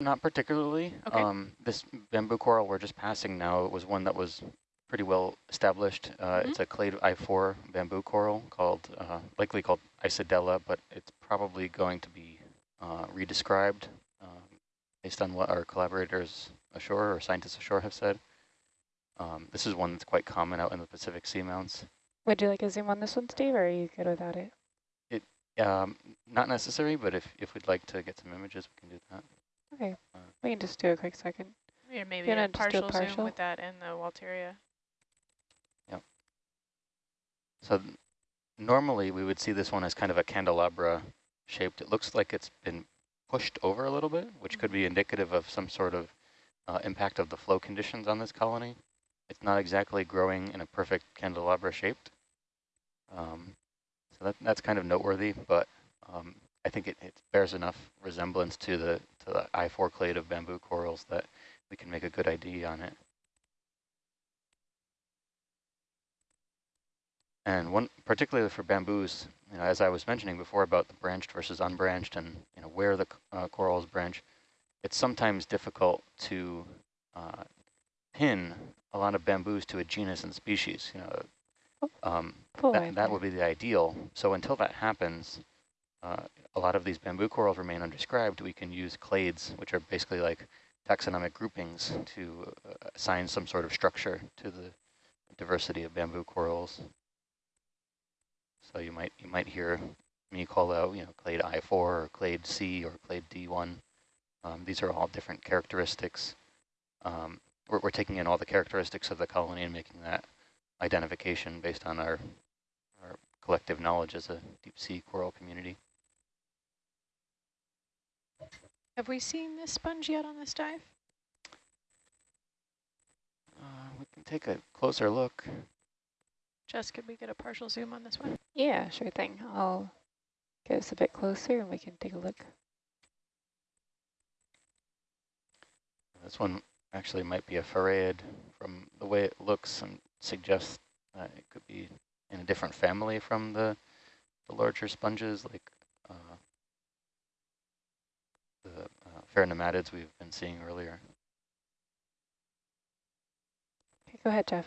Not particularly. Okay. Um, this bamboo coral we're just passing now it was one that was pretty well established. Uh, Mm -hmm. It's a clade I4 bamboo coral called, uh, likely called Isidella, but it's probably going to be uh, redescribed um, based on what our collaborators ashore or scientists ashore have said. Um, this is one that's quite common out in the Pacific seamounts. Would you like a zoom on this one, Steve, or are you good without it? It um, Not necessary, but if, if we'd like to get some images, we can do that. Okay, we can just do a quick second. Yeah, maybe a gonna do a partial, partial? zoom with that and the Walteria. Yep. So normally we would see this one as kind of a candelabra shaped. It looks like it's been pushed over a little bit, which could be indicative of some sort of uh, impact of the flow conditions on this colony. It's not exactly growing in a perfect candelabra shaped. Um, so that, that's kind of noteworthy, but um, I think it, it, bears enough resemblance to the to the I4 clade of bamboo corals that we can make a good ID on it. And one, particularly for bamboos, you know, as I was mentioning before about the branched versus unbranched and you know where the uh, corals branch, it's sometimes difficult to uh, pin a lot of bamboos to a genus and species. You know, um, that, that would be the ideal. So until that happens, uh, a lot of these bamboo corals remain undescribed. We can use clades, which are basically like taxonomic groupings to uh, assign some sort of structure to the diversity of bamboo corals. So you might you might hear me call out, you know, clade I4 or clade C or clade D1. Um, these are all different characteristics. Um, we're, we're taking in all the characteristics of the colony and making that identification based on our, our collective knowledge as a deep sea coral community. Have we seen this sponge yet on this dive? Uh, we can take a closer look. Jess, could we get a partial zoom on this one? Yeah, sure thing. I'll get us a bit closer and we can take a look. This one actually might be a farreid from the way it looks and suggests that it could be in a different family from the, the larger sponges like the uh, pheronematids we've been seeing earlier. Okay, go ahead, Jeff.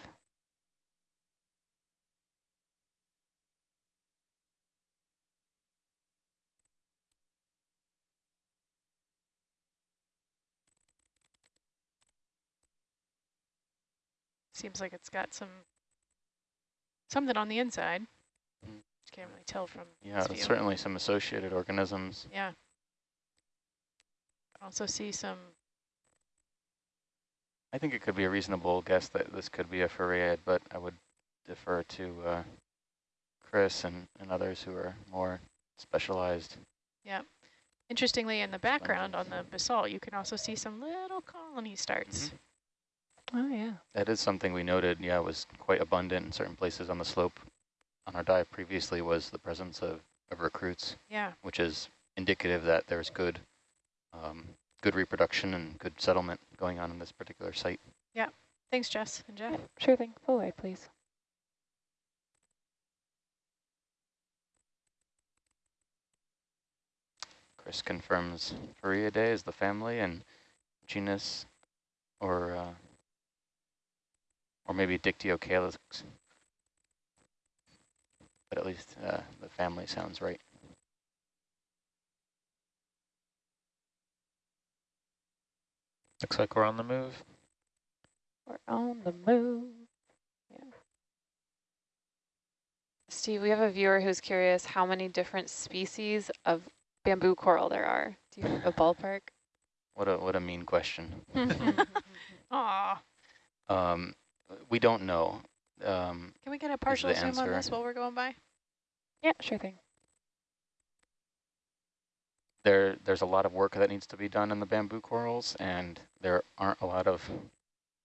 Seems like it's got some something on the inside. Mm. Can't really tell from Yeah, certainly some associated organisms. Yeah. Also see some. I think it could be a reasonable guess that this could be a farreid, but I would defer to uh, Chris and, and others who are more specialized. Yeah. Interestingly, in the background on the basalt, you can also see some little colony starts. Mm -hmm. Oh, yeah. That is something we noted, yeah, it was quite abundant in certain places on the slope on our dive previously was the presence of, of recruits. Yeah. Which is indicative that there's good um, good reproduction and good settlement going on in this particular site. Yeah. Thanks, Jess and Jeff. Sure thing. Full away, please. Chris confirms Farreidae is the family and genus or uh, or maybe Dictyocalyx. But at least uh, the family sounds right. Looks like we're on the move. We're on the move. Yeah. Steve, we have a viewer who's curious how many different species of bamboo coral there are. Do you have a ballpark? What a what a mean question. Aw. Um, we don't know. Um, Can we get a partial zoom answer. on this while we're going by? Yeah, sure thing. There, there's a lot of work that needs to be done in the bamboo corals, and there aren't a lot of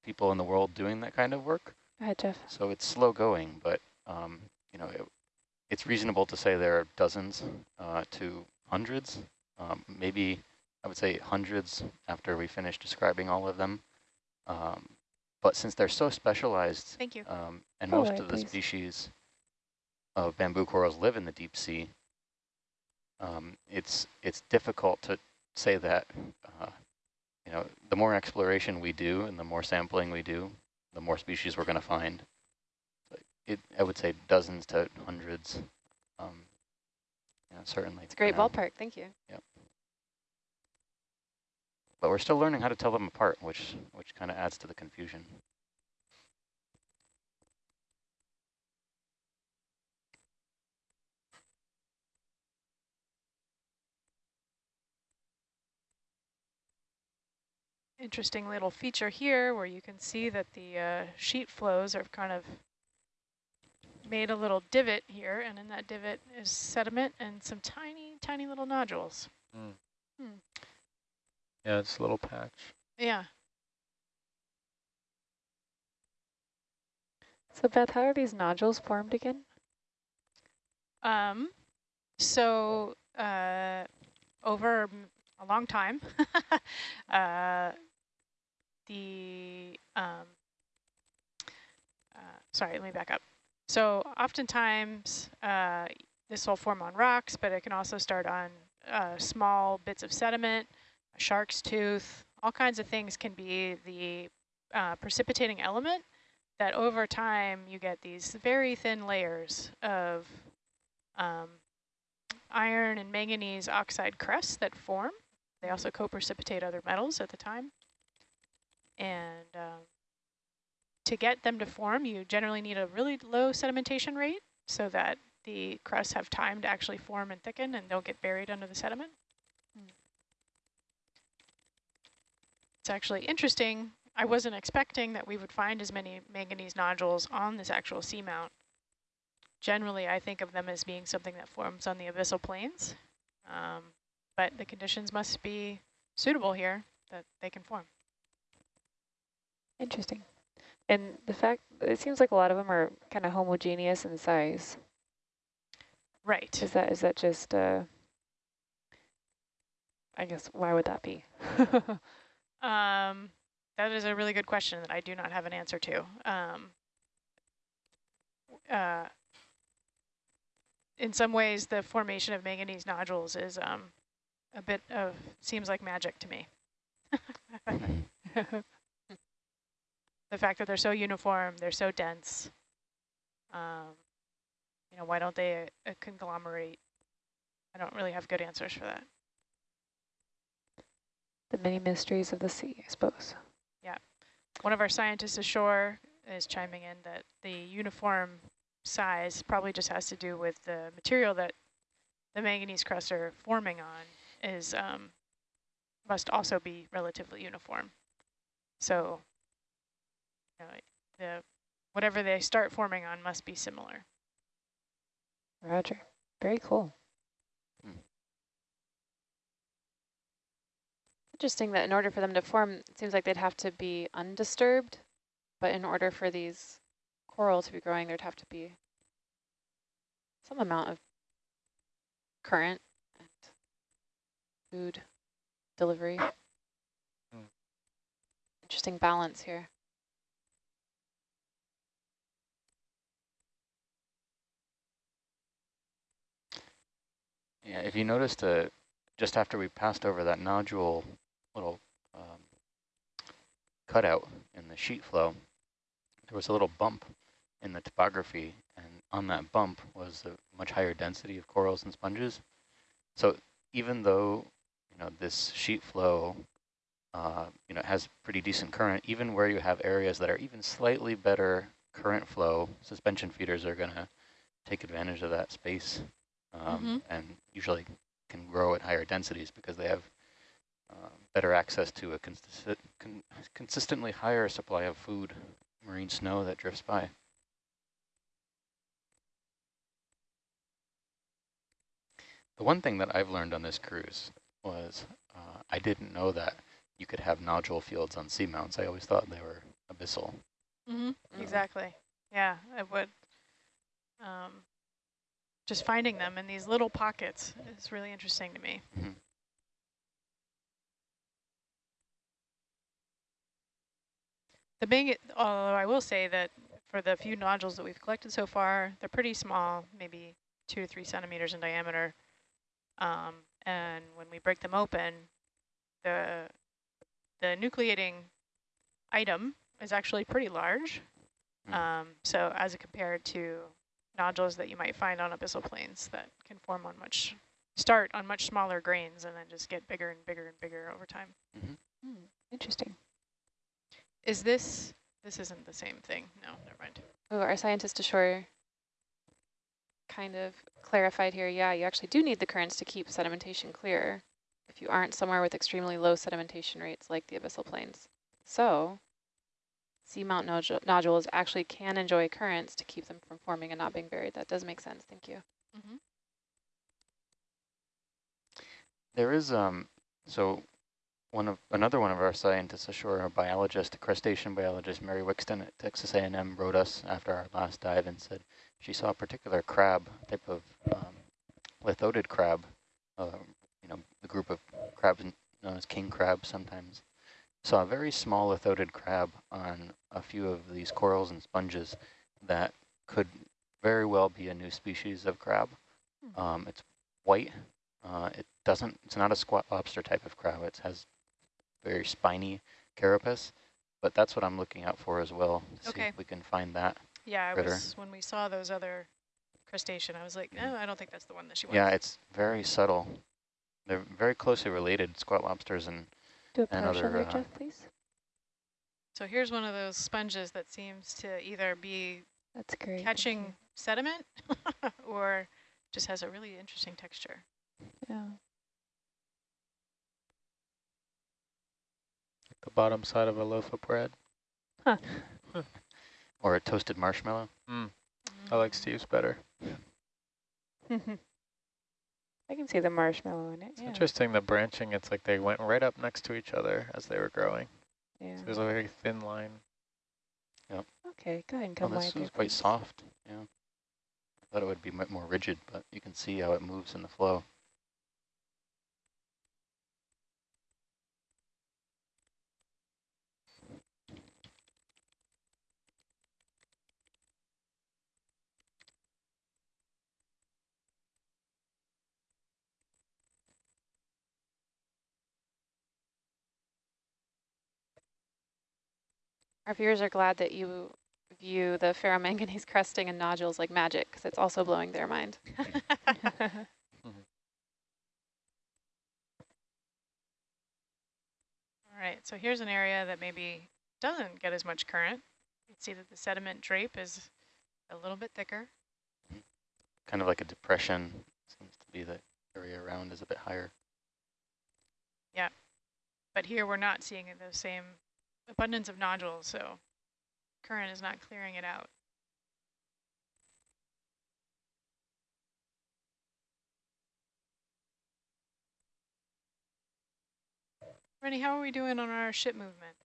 people in the world doing that kind of work. Go ahead, Jeff. So it's slow going, but um, you know, it, it's reasonable to say there are dozens uh, to hundreds, um, maybe I would say hundreds after we finish describing all of them. Um, but since they're so specialized, Thank you. Um, and Oh, most right, of the please. species of bamboo corals live in the deep sea, um, it's it's difficult to say that uh, you know, the more exploration we do and the more sampling we do, the more species we're going to find. It, I would say dozens to hundreds. Um, yeah, certainly. It's a great now. ballpark. Thank you. Yep. But we're still learning how to tell them apart, which which kind of adds to the confusion. Interesting little feature here where you can see that the uh, sheet flows are kind of made a little divot here, and in that divot is sediment and some tiny, tiny little nodules. Yeah, it's a little patch. Yeah. So Beth, how are these nodules formed again? Um, so uh, over a long time, uh, the, um, uh, sorry, let me back up. So oftentimes uh, this will form on rocks, but it can also start on uh, small bits of sediment, a shark's tooth, all kinds of things can be the uh, precipitating element that over time you get these very thin layers of um, iron and manganese oxide crusts that form. They also co-precipitate other metals at the time. And um, to get them to form, you generally need a really low sedimentation rate so that the crusts have time to actually form and thicken and don't get buried under the sediment. It's actually interesting. I wasn't expecting that we would find as many manganese nodules on this actual seamount. Generally, I think of them as being something that forms on the abyssal plains, um, but the conditions must be suitable here that they can form. Interesting. And the fact, it seems like a lot of them are kind of homogeneous in size. Right. Is that is that just, uh, I guess, why would that be? Um, that is a really good question that I do not have an answer to. Um, uh, in some ways, the formation of manganese nodules is um, a bit of, seems like magic to me. the fact that they're so uniform, they're so dense. Um, you know, why don't they uh, conglomerate? I don't really have good answers for that. the many mysteries of the sea, I suppose. Yeah. One of our scientists ashore is chiming in that the uniform size probably just has to do with the material that the manganese crusts are forming on is um, must also be relatively uniform. So you know, the whatever they start forming on must be similar. Roger. Very cool. Interesting that in order for them to form, it seems like they'd have to be undisturbed, but in order for these coral to be growing, there'd have to be some amount of current and food delivery. Hmm. Interesting balance here. Yeah, if you noticed, uh, just after we passed over that nodule little um, cutout in the sheet flow, there was a little bump in the topography, and on that bump was a much higher density of corals and sponges. So even though you know this sheet flow, uh, you know, has pretty decent current, even where you have areas that are even slightly better current flow, suspension feeders are going to take advantage of that space um, Mhm. and usually can grow at higher densities because they have uh, better access to a consistent, con consistently higher supply of food, marine snow that drifts by. The one thing that I've learned on this cruise was uh, I didn't know that you could have nodule fields on seamounts. I always thought they were abyssal. Mm -hmm. Exactly. Yeah, I would. Um, just finding them in these little pockets is really interesting to me. Mm -hmm. The big, although I will say that for the few nodules that we've collected so far, they're pretty small, maybe two to three centimeters in diameter. Um, and when we break them open, the the nucleating item is actually pretty large. Mm. Um, so as compared to nodules that you might find on abyssal plains that can form on much, start on much smaller grains and then just get bigger and bigger and bigger over time. Hmm, interesting. Is this, this isn't the same thing. No, never mind. Oh, our scientist ashore kind of clarified here. Yeah, you actually do need the currents to keep sedimentation clear if you aren't somewhere with extremely low sedimentation rates like the abyssal plains. So seamount nodule nodules actually can enjoy currents to keep them from forming and not being buried. That does make sense. Thank you. There is um so one of another one of our scientists ashore, a biologist, a crustacean biologist, Mary Wicksten at Texas A&M, wrote us after our last dive and said she saw a particular crab, type of um, lithodid crab, uh, you know, the group of crabs known as king crab sometimes, saw a very small lithodid crab on a few of these corals and sponges that could very well be a new species of crab. Um, it's white. Uh, it doesn't, it's not a squat lobster type of crab. It has very spiny carapace, but that's what I'm looking out for as well to see Okay. if we can find that. Yeah, I Critter. was, when we saw those other crustacean, I was like, no, I don't think that's the one that she wants. Yeah, it's very subtle. They're very closely related, squat lobsters and Do a partial other, there, uh, Jeff, please. So here's one of those sponges that seems to either be That's great. catching sediment or just has a really interesting texture. Yeah. The bottom side of a loaf of bread. Huh. or a toasted marshmallow. Mm, I like Steve's better. I can see the marshmallow in it. It's Yeah. interesting the branching. It's like they went right up next to each other as they were growing. yeah. So there's a very thin line. Yep. Okay, go ahead and Oh, come this wide there, is quite soft. Yeah. I thought it would be mu- more rigid, but you can see how it moves in the flow. Our viewers are glad that you view the ferromanganese crusting and nodules like magic because it's also blowing their mind. Mm-hmm. All right, so here's an area that maybe doesn't get as much current. You can see that the sediment drape is a little bit thicker. Kind of like a depression. Seems to be the area around is a bit higher. Yeah, but here we're not seeing those same abundance of nodules, so current is not clearing it out. Rennie, how are we doing on our ship movement?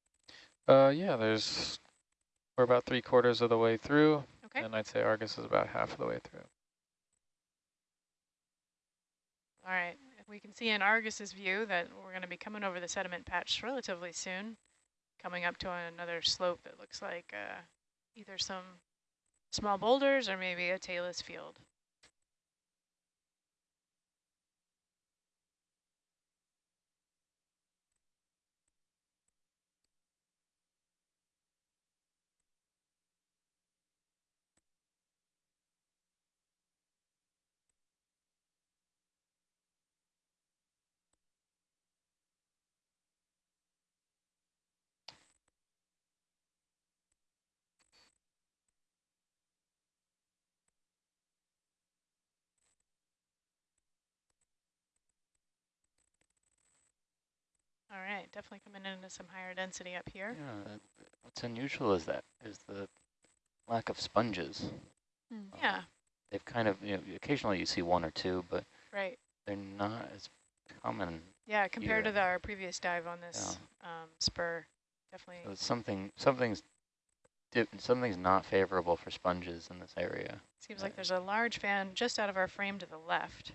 Uh, yeah, there's, we're about three quarters of the way through, Okay. and I'd say Argus is about half of the way through. All right, we can see in Argus's view that we're going to be coming over the sediment patch relatively soon, coming up to another slope that looks like uh, either some small boulders or maybe a talus field. All right, definitely coming into some higher density up here. Yeah, what's unusual is that is the lack of sponges. Um, Yeah, They've kind of, you know, occasionally you see one or two, but right. they're not as common. Yeah, compared Yeah. to the, our previous dive on this um, spur, definitely. So something, something's, something's not favorable for sponges in this area. Seems like there's a large fan just out of our frame to the left.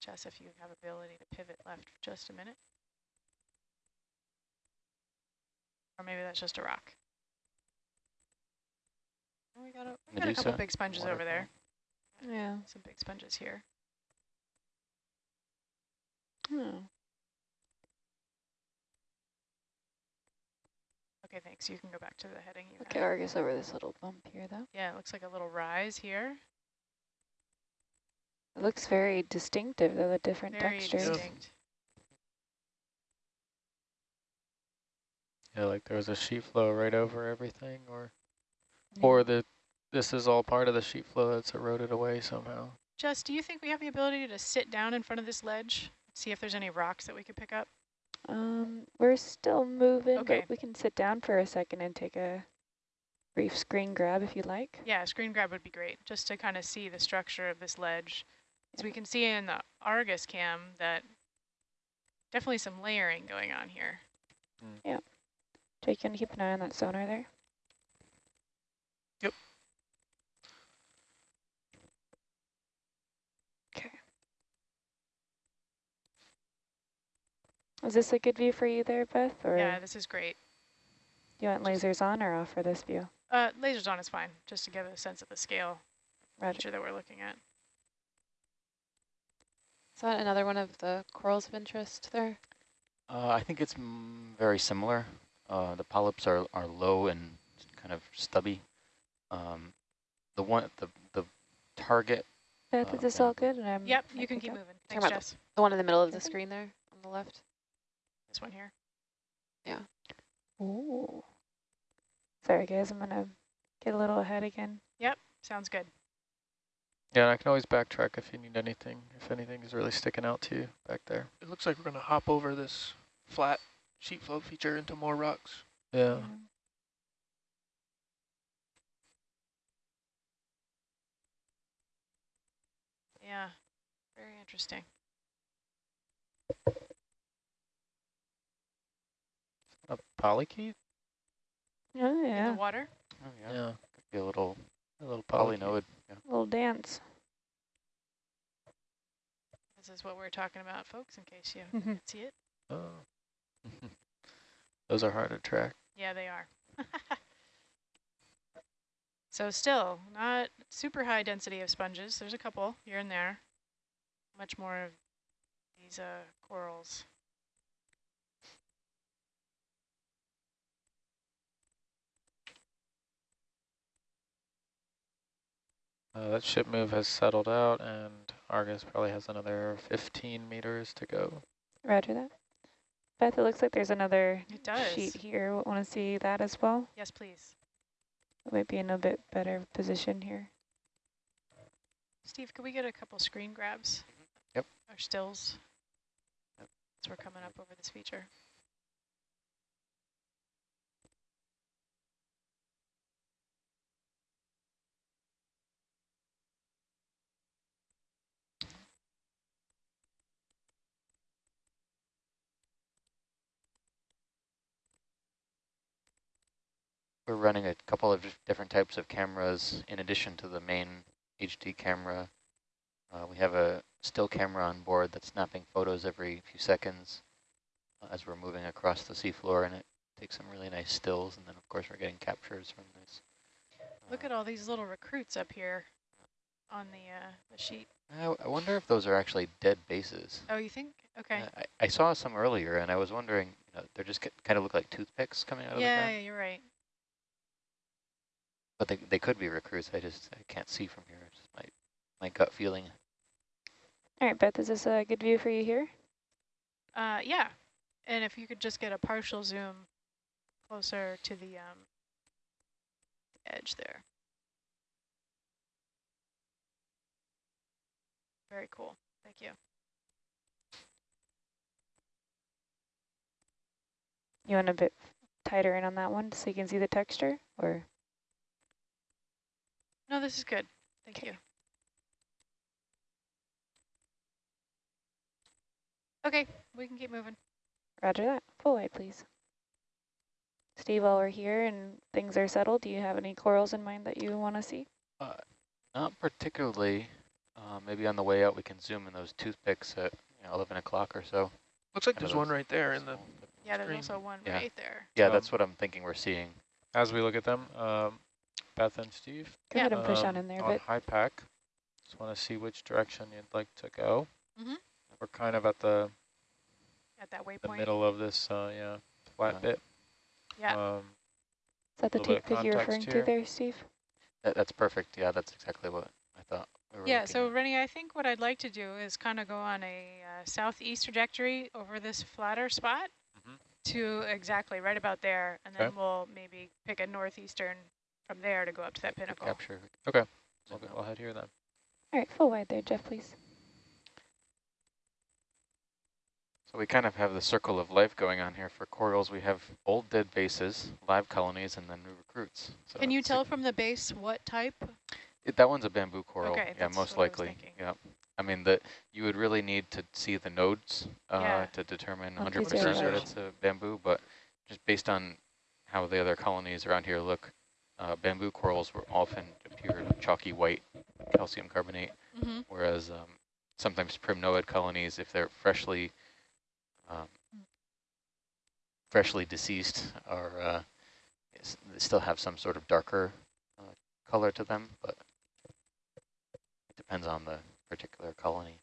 Jess, if you have ability to pivot left for just a minute. Or maybe that's just a rock. Oh, we got a, we got a couple big sponges over there. Yeah. Some big sponges here. Oh. Okay, thanks. You can go back to the heading. You Okay, had. Argus over this little bump here, though. Yeah, it looks like a little rise here. It looks very distinctive, though, the different Very textures. distinct. Yeah, like there was a sheet flow right over everything, or Yeah. or the this is all part of the sheet flow that's eroded away somehow. Jess, do you think we have the ability to sit down in front of this ledge, see if there's any rocks that we could pick up? Um, we're still moving, Okay. but we can sit down for a second and take a brief screen grab if you'd like. Yeah, a screen grab would be great, just to kind of see the structure of this ledge. So we can see in the Argus cam that definitely some layering going on here. Jake, you want to keep an eye on that sonar there? Yep. Okay. Is this a good view for you there, Beth? Or Yeah, this is great. do you want lasers on or off for this view? Uh, lasers on is fine, just to give a sense of the scale Roger. feature that we're looking at. Is that another one of the corals of interest there? Uh, I think it's very similar. Uh, the polyps are, are low and kind of stubby. Um, the one the the target. Beth, Uh, is this all good? And I'm Yep, you can keep up? moving. Thanks, about the- Jess. The one in the middle of the screen there on the left? This one here. Yeah. Ooh. Sorry, guys. I'm gonna get a little ahead again. Yep, sounds good. Yeah, and I can always backtrack if you need anything, if anything is really sticking out to you back there. It looks like we're going to hop over this flat sheet flow feature into more rocks. Yeah. Um, Yeah, very interesting. A polychaete? Oh In yeah, the water. Oh yeah, Yeah. could be a little A little polychaete. polynoid. Yeah. little dance. This is what we're talking about, folks, in case you Mhm. didn't see it. Oh. Those are hard to track. Yeah, they are. so still, not super high density of sponges. There's a couple here and there. Much more of these uh, corals. Uh, that ship move has settled out, and Argus probably has another 15 meters to go. Roger that. Beth, it looks like there's another It does. sheet here. Want to see that as well? Yes, please. It might be in a bit better position here. Steve, could we get a couple screen grabs? Yep. Or stills? Yep. As we're coming up over this feature. We're running a couple of different types of cameras in addition to the main HD camera. Uh, we have a still camera on board that's snapping photos every few seconds uh, as we're moving across the seafloor, and it takes some really nice stills. And then, of course, we're getting captures from this. Look at all these little recruits up here on the, uh, the sheet. I, I wonder if those are actually dead bases. Oh, you think? Okay. Uh, I, I saw some earlier, and I was wondering, you know, they're just kind of look like toothpicks coming out of the yeah, ground. yeah, you're right. But they, they could be recruits. I just I can't see from here. It's just my, my gut feeling. All right, Beth, is this a good view for you here? Uh, yeah, and if you could just get a partial zoom closer to the um, edge there. Very cool. Thank you. You want a bit tighter in on that one so you can see the texture? Or No, this is good. Thank Okay. you. Okay, we can keep moving. roger that. Full light, please. Steve, while we're here and things are settled, do you have any corals in mind that you want to see? Uh, not particularly. Uh, maybe on the way out we can zoom in those toothpicks at you know, 11 o'clock or so. Looks like there's one right there in the, small- Yeah, there's Screen. also one Yeah. right there. Yeah, Um, that's what I'm thinking we're seeing. As we look at them, um, Beth and Steve, Go Yeah. ahead and push on in there a on bit. HYPACK, just want to see which direction you'd like to go. Mhm. We're kind of at the, At that the waypoint. middle of this, uh, yeah, flat Yeah. bit. Yeah. Um, Is that the Little tape that you're context referring to there, Steve? That, that's perfect. Yeah, that's exactly what I thought. We Yeah, so at. Rennie, I think what I'd like to do is kind of go on a uh, southeast trajectory over this flatter spot Mhm. to exactly right about there, and then Okay. we'll maybe pick a northeastern from there to go up to that pinnacle. capture. Okay. zoom We'll, out. we'll head here then. All right, full wide there, Jeff, please. So we kind of have the circle of life going on here for corals. We have old dead bases, live colonies, and then new recruits. So Can you tell from the base what type? It, that one's a bamboo coral. Okay, yeah, most what I likely. Yeah. I mean, the you would really need to see the nodes uh, Yeah. to determine 100% three zero that it's a bamboo, but just based on how the other colonies around here look, uh, bamboo corals were often pure chalky white calcium carbonate, Mm-hmm. whereas um, sometimes primnoid colonies, if they're freshly um, freshly deceased, are uh, they still have some sort of darker uh, color to them, but it depends on the particular colony.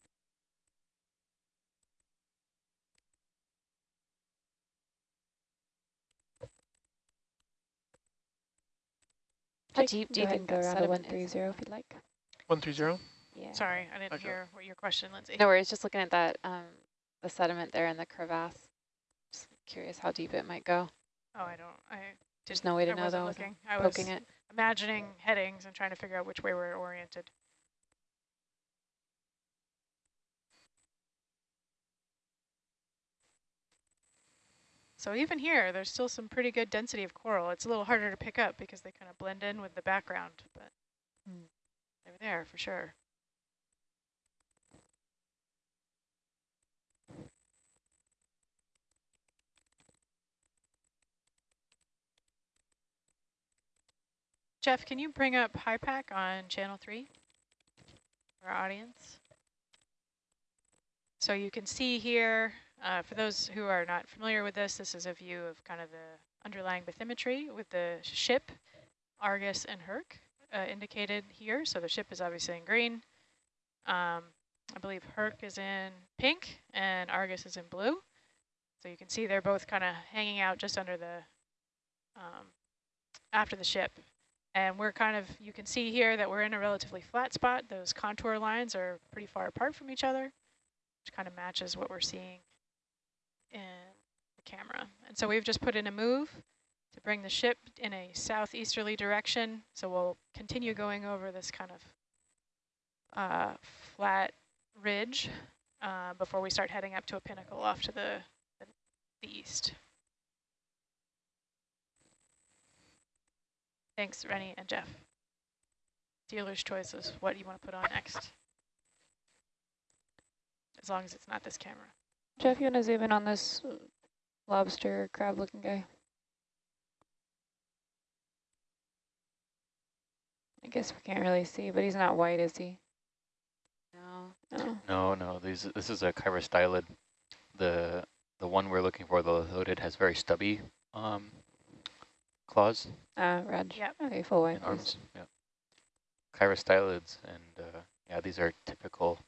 How Jake, deep do you ahead think and go that around to sediment is? 130 if you'd like. 130? Yeah. Sorry, I didn't Okay. hear what your question, Lindsay. No worries, just looking at that, um, the sediment there in the crevasse. Just curious how deep it might go. Oh, I don't. I There's no way to I know though, looking. I was Poking it. imagining headings and trying to figure out which way we're oriented. So even here, there's still some pretty good density of coral. It's a little harder to pick up because they kind of blend in with the background, but Hmm. they're there for sure. Jeff, can you bring up HYPACK on channel three for our audience? So you can see here, uh, for those who are not familiar with this, this is a view of kind of the underlying bathymetry with the ship, Argus and Herc uh, indicated here. So the ship is obviously in green. Um, I believe Herc is in pink and Argus is in blue. So you can see they're both kind of hanging out just under the, um, after the ship. And we're kind of, you can see here that we're in a relatively flat spot. Those contour lines are pretty far apart from each other, which kind of matches what we're seeing in the camera. And so we've just put in a move to bring the ship in a southeasterly direction. So we'll continue going over this kind of uh, flat ridge uh, before we start heading up to a pinnacle off to the, the, the east. Thanks, Rennie and Jeff. Dealer's choice is what you want to put on next. As long as it's not this camera. Jeff, you want to zoom in on this uh, lobster crab looking guy? I guess we can't really see, but he's not white, is he? No. No. No, no, these this is a chirostylid. The the one we're looking for, the loaded, has very stubby um, claws Ah, red. Yep. Okay, full white, arms. Yeah. Chirostylids, and uh, yeah, these are typical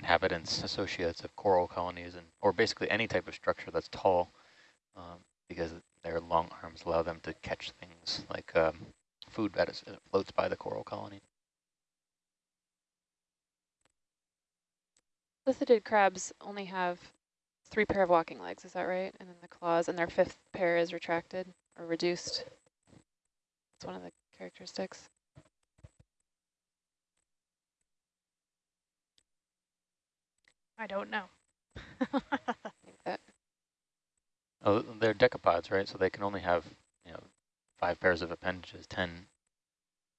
inhabitants, associates of coral colonies, and or basically any type of structure that's tall, um, because their long arms allow them to catch things like um, food that is, floats by the coral colony. Lithodid crabs only have three pair of walking legs, is that right? And then the claws, and their fifth pair is retracted or reduced. It's one of the characteristics. I don't know. I think that Oh, they're decapods, right? So they can only have, you know, five pairs of appendages, ten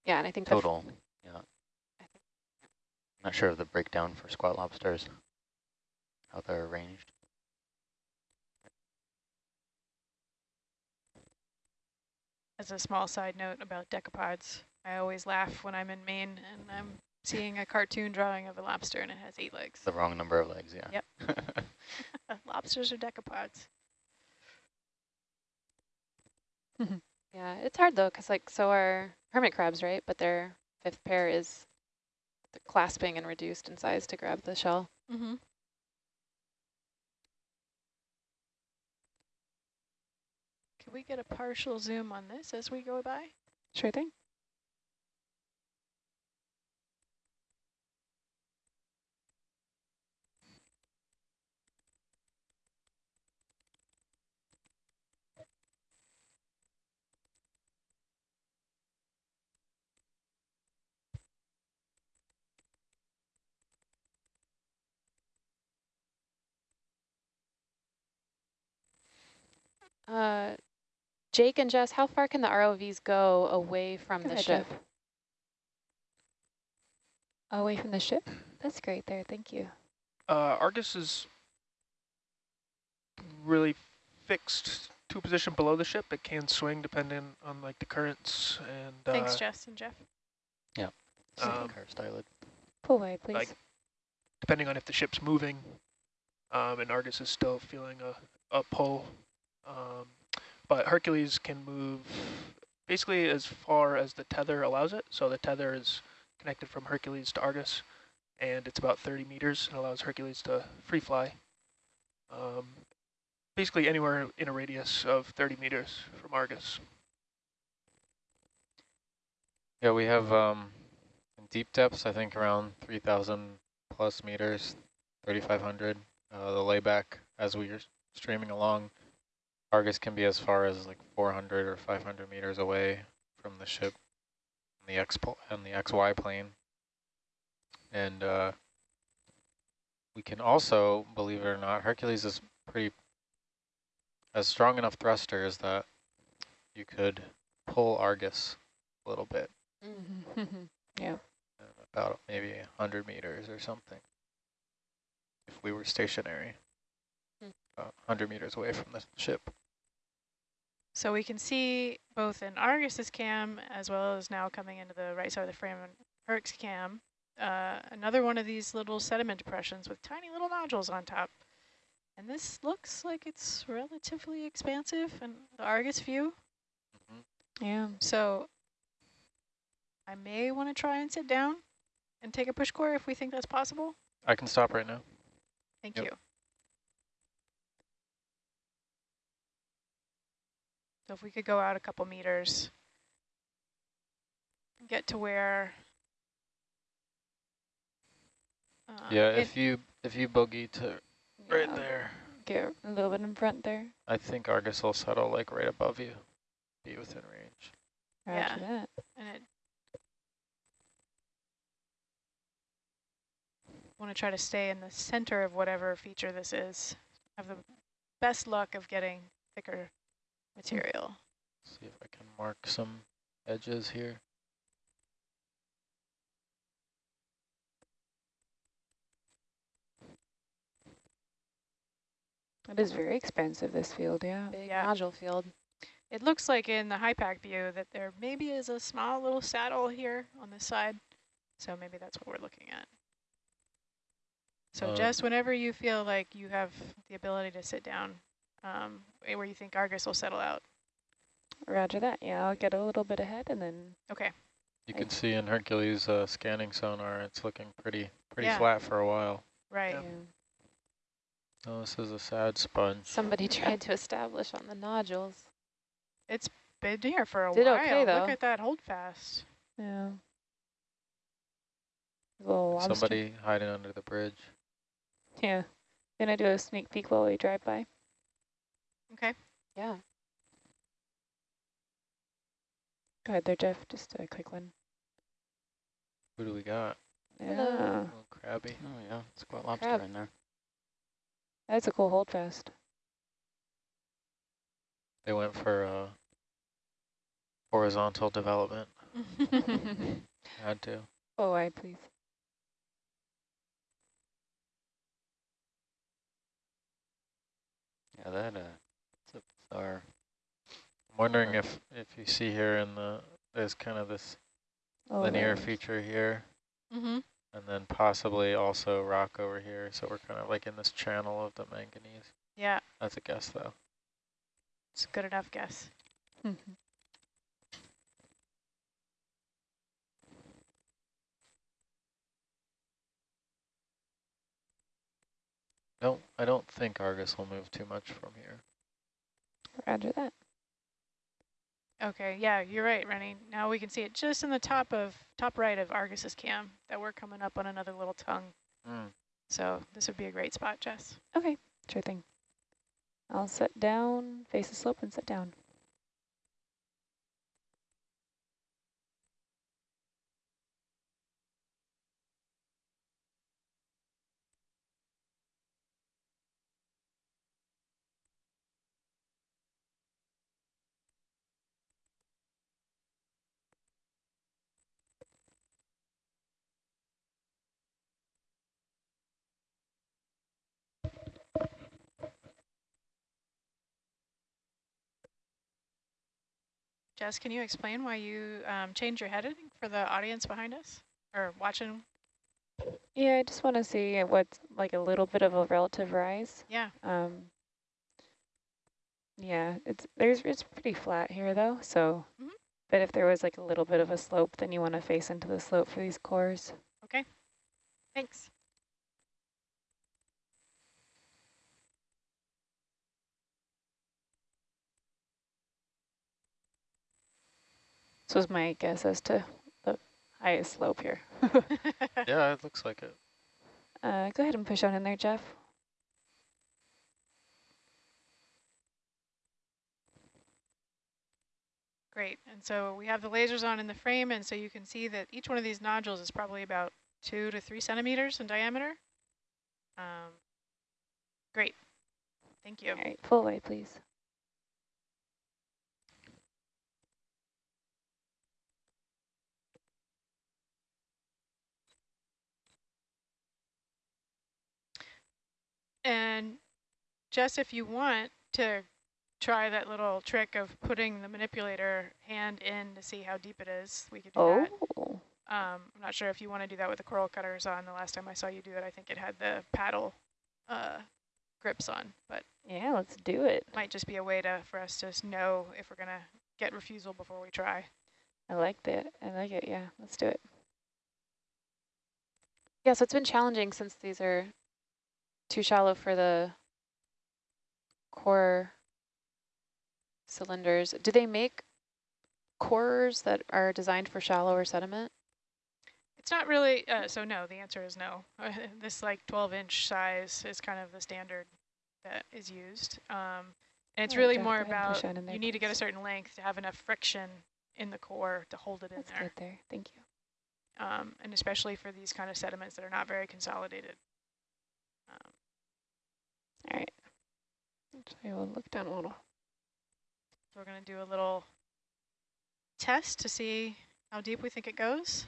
yeah, and I think the f- total. Yeah. I think Not sure of the breakdown for squat lobsters, how they're arranged. As a small side note about decapods, I always laugh when I'm in Maine and I'm seeing a cartoon drawing of a lobster and it has eight legs. The wrong number of legs, yeah. Yep. Lobsters are decapods. yeah, it's hard though, because like so are hermit crabs, right? But their fifth pair is clasping and reduced in size to grab the shell. Mm-hmm. Can we get a partial zoom on this as we go by? Sure thing. Uh, Jake and Jess, how far can the ROVs go away from Go the ahead, ship? Jeff. Away from the ship? That's great there, thank you. Uh, Argus is really fixed to a position below the ship. It can swing depending on like the currents and uh, Thanks, Jess and Jeff. Yeah. Um, car styled. Pull away, please. like- depending on if the ship's moving. Um, and Argus is still feeling a, a pull. Um, but Hercules can move basically as far as the tether allows it. So the tether is connected from Hercules to Argus, and it's about 30 meters and allows Hercules to free fly. Um, basically anywhere in a radius of 30 meters from Argus. Yeah, we have um, deep depths, I think around 3,000 plus meters, 3,500. Uh, the layback as we are streaming along, Argus can be as far as like 400 or 500 meters away from the ship in the X and the XY plane. And uh, we can also, believe it or not, Hercules is pretty has strong enough thrusters that you could pull Argus a little bit yeah. about maybe 100 meters or something if we were stationary Hmm. about 100 meters away from the ship. So we can see both in Argus's cam as well as now coming into the right side of the frame in Herc's cam, uh, another one of these little sediment depressions with tiny little nodules on top. And this looks like it's relatively expansive in the Argus view. Yeah. So I may want to try and sit down and take a push core if we think that's possible. I can stop right now. Thank Yep. you. So if we could go out a couple meters, get to where. Uh, yeah, it- if you if you boogie to right there, Get a little bit in front there. I think Argus will settle like right above you, be within range. Roger Yeah. that. and it. Want to try to stay in the center of whatever feature this is. Have the best luck of getting thicker material. See if I can mark some edges here. It is very expensive, this field, yeah. Big Yeah. nodule field. It looks like in the HYPACK view that there maybe is a small little saddle here on this side. So maybe that's what we're looking at. So Um, Jess, whenever you feel like you have the ability to sit down, um, where you think Argus will settle out. Roger that. Yeah, I'll get a little bit ahead and then Okay. You I- can see in Hercules uh, scanning sonar, it's looking pretty pretty Yeah. flat for a while. Right. Yeah. yeah. Oh, this is a sad sponge. Somebody tried to establish on the nodules. It's been here for a Did while. okay, though. Look at that hold fast. Yeah. Little lobster. Somebody hiding under the bridge. Yeah. Gonna do a sneak peek while we drive by. Okay. Yeah. Go ahead there, Jeff. Just a quick one. Who do we got? Hello. Yeah. little crabby. Oh yeah, squat lobster Crab. in there. That's a cool hold fast. They went for uh, horizontal development. Had to. Oh, I please. Yeah, that uh, it's a bizarre. I'm wondering if if you see here in the there's kind of this Oh, linear there. feature here, mm-hmm. and then possibly also rock over here. So we're kind of like in this channel of the manganese. Yeah, That's a guess though. it's a good enough guess. Don't I don't think Argus will move too much from here. Roger that. Okay, yeah, you're right, Rennie. Now we can see it just in the top of top right of Argus's cam that we're coming up on another little tongue. Mm. So this would be a great spot, Jess. Okay, sure thing. I'll sit down, face the slope and sit down. Jess, can you explain why you um, changed your heading for the audience behind us or watching? Yeah, I just want to see what's like a little bit of a relative rise. Yeah, Um, yeah, it's there's it's pretty flat here though. So, Mhm. but if there was like a little bit of a slope, then you want to face into the slope for these cores. Okay, thanks. This was my guess as to the highest slope here. Yeah, it looks like it. Uh, go ahead and push on in there, Jeff. Great, and so we have the lasers on in the frame, and so you can see that each one of these nodules is probably about two to three centimeters in diameter. Um, great, thank you. All right, full away, please. And Jess, if you want to try that little trick of putting the manipulator hand in to see how deep it is, we could do Oh, that. Um, I'm not sure if you want to do that with the coral cutters on. The last time I saw you do it, I think it had the paddle uh, grips on, but yeah, let's do it. might just be a way to for us to know if we're gonna get refusal before we try. I like that. I like it. Yeah, let's do it. Yeah, so it's been challenging since these are too shallow for the core cylinders. Do they make cores that are designed for shallower sediment? It's not really, uh, so no, the answer is no. this like 12 inch size is kind of the standard that is used. Um, and it's Alright, really more go ahead and push about, in you need to get a certain length to have enough friction in the core to hold it in Let's there. get there. Thank you. Um, and especially for these kind of sediments that are not very consolidated. All right. So we'll look down a little. so we're gonna do a little test to see how deep we think it goes.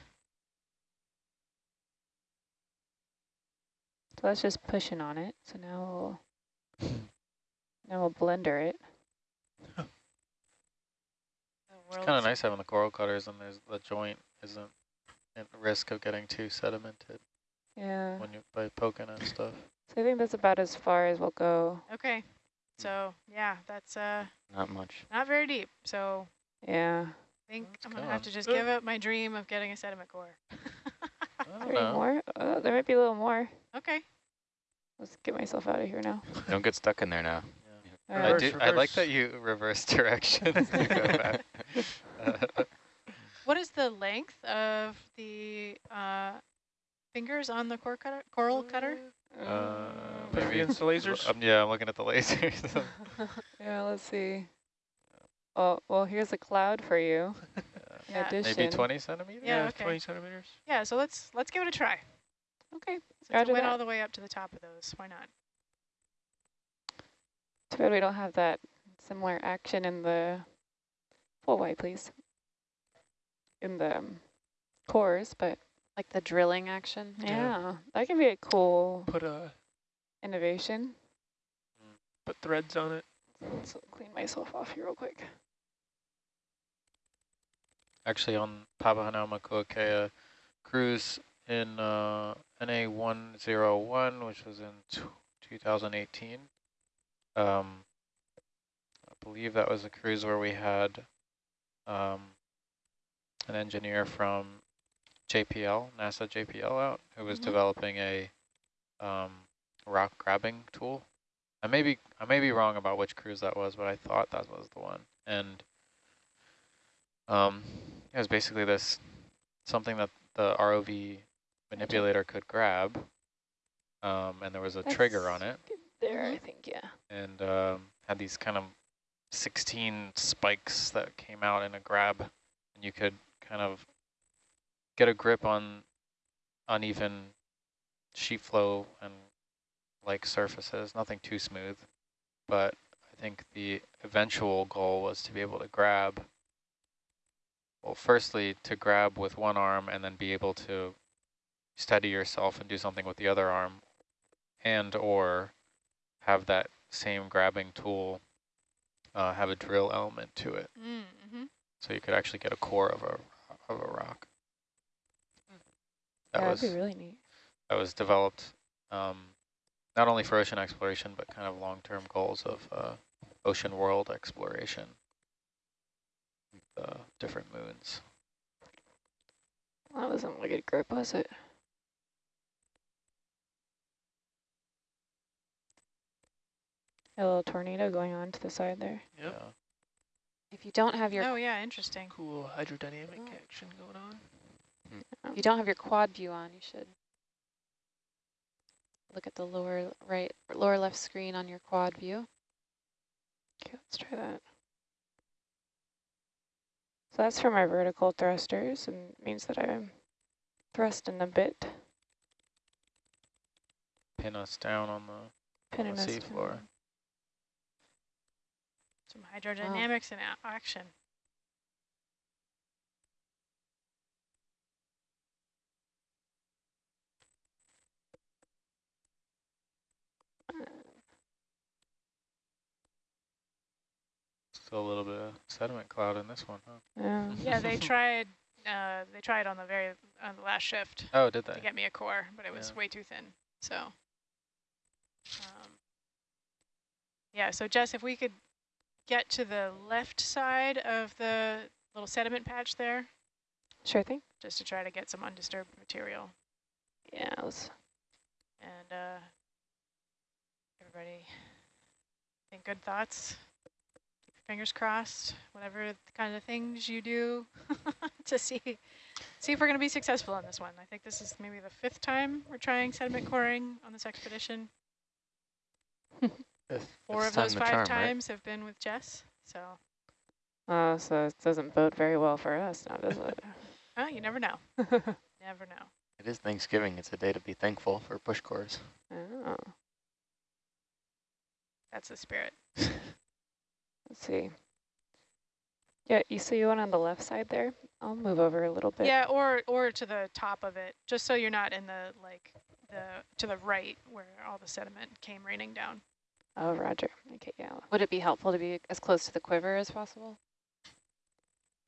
So that's just pushing on it. So now we'll now we'll blender it. It's kind of nice having the coral cutters and there's the joint isn't at risk of getting too sedimented Yeah. when you by poking and stuff. So I think that's about as far as we'll go. Okay, so yeah, that's uh Not much. not very deep. So Yeah. I think It's I'm gonna have to just give up my dream of getting a sediment core. I don't Three know. more. Oh, there might be a little more. okay. Let's get myself out of here now. Don't get stuck in there now. All I right. Reverse, do. I like that you reverse directions. go back. Uh, What is the length of the uh, fingers on the core cutter, coral cutter? uh, Push maybe against the lasers. Um, yeah, I'm looking at the lasers. Yeah, let's see. Oh, well, here's a cloud for you. Yeah. addition. maybe 20 centimeters. Yeah, okay. 20 centimeters. Yeah, so let's let's give it a try. Okay. Since Roger it went that. all the way up to the top of those, why not? Too bad we don't have that similar action in the full white, please. In the um, cores, but Like the drilling action? yeah, Yeah. that can be a cool Put uh innovation. put threads on it. Let's clean myself off here real quick. Actually, on Papahanaumokuakea cruise in uh, NA101, which was in 2018. Um, I believe that was a cruise where we had um, an engineer from JPL, NASA JPL out, who was Mhm. developing a um, rock grabbing tool. I may be I may be wrong about which cruise that was, but I thought that was the one. And Um, it was basically this, something that the ROV manipulator could grab. Um, and there was a trigger on it There, I think, yeah. and um, had these kind of 16 spikes that came out in a grab. And you could kind of get a grip on uneven sheet flow and like surfaces, nothing too smooth. But I think the eventual goal was to be able to grab, well, firstly, to grab with one arm and then be able to steady yourself and do something with the other arm and or have that same grabbing tool uh, have a drill element to it. Mm -hmm. So you could actually get a core of a, of a rock. That yeah, was, be really neat. That was developed um, not only for ocean exploration, but kind of long-term goals of uh, ocean world exploration, the different moons. That wasn't a good grip, was it? A little tornado going on to the side there. Yep. Yeah. If you don't have your Oh, yeah, interesting. Cool hydrodynamic action going on. If you don't have your quad view on, you should look at the lower right, lower left screen on your quad view. Okay, let's try that. So that's for my vertical thrusters and means that I'm thrusting a bit. Pin us down on the, Pinning the us seafloor. down. Some hydrodynamics oh. in action. A little bit of sediment cloud in this one, huh? Yeah. Yeah, they tried. Uh, they tried on the very on the last shift Oh, did to they? get me a core, but it was Yeah. way too thin. So, um, yeah. So Jess, if we could get to the left side of the little sediment patch there, Sure thing. just to try to get some undisturbed material, Yeah, let's and uh, everybody think good thoughts. Keep your fingers crossed. Whatever kind of things you do to see see if we're going to be successful on this one. I think this is maybe the fifth time we're trying sediment coring on this expedition. Four of those five charm, right? times have been with Jess. So, Oh, so it doesn't bode very well for us now, does it? well, you never know. Never know. It is Thanksgiving. It's a day to be thankful for push cores. oh, That's the spirit. Let's see. Yeah, you see one on the left side there? I'll move over a little bit. Yeah, or or to the top of it, just so you're not in the like the to the right where all the sediment came raining down. Oh, roger. Okay, yeah. Would it be helpful to be as close to the quiver as possible?